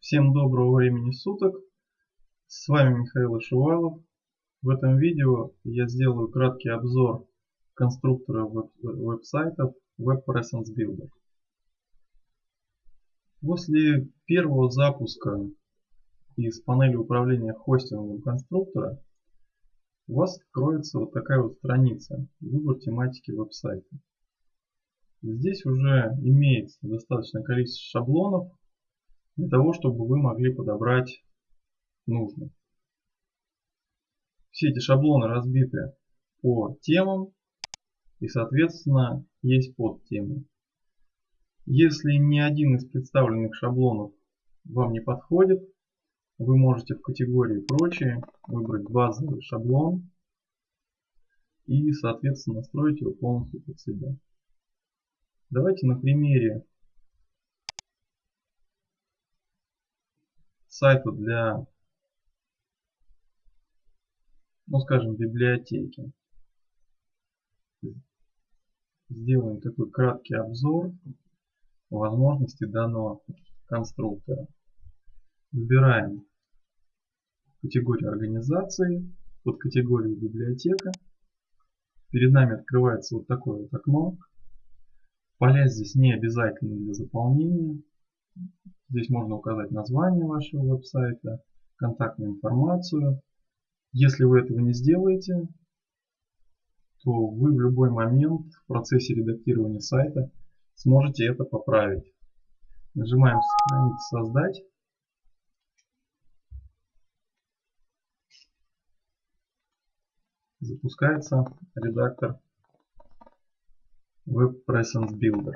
Всем доброго времени суток. С вами Михаил Ишувалов. В этом видео я сделаю краткий обзор конструктора веб веб-сайтов Web Presence Builder. После первого запуска из панели управления хостингом конструктора у вас откроется вот такая вот страница «Выбор тематики веб-сайта». Здесь уже имеется достаточное количество шаблонов для того, чтобы вы могли подобрать нужный. Все эти шаблоны разбиты по темам и соответственно есть подтемы. Если ни один из представленных шаблонов вам не подходит, вы можете в категории «Прочие» выбрать базовый шаблон и соответственно настроить его полностью под себя. Давайте на примере сайта для, ну скажем, библиотеки. Сделаем такой краткий обзор возможностей данного конструктора. Выбираем категорию организации, под категорией библиотека. Перед нами открывается вот такое вот окно. Поля здесь не обязательны для заполнения. Здесь можно указать название вашего веб-сайта, контактную информацию. Если вы этого не сделаете, то вы в любой момент в процессе редактирования сайта сможете это поправить. Нажимаем «Сохранить создать». Запускается редактор Web Presence Builder.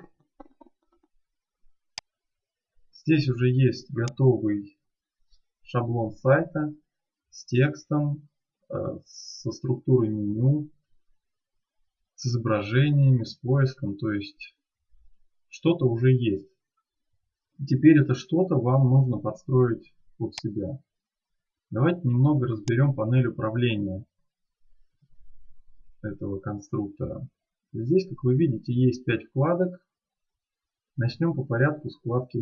Здесь уже есть готовый шаблон сайта с текстом, э, со структурой меню, с изображениями, с поиском, то есть что-то уже есть. Теперь это что-то вам нужно подстроить под себя. Давайте немного разберем панель управления этого конструктора. Здесь, как вы видите, есть 5 вкладок. Начнем по порядку с вкладки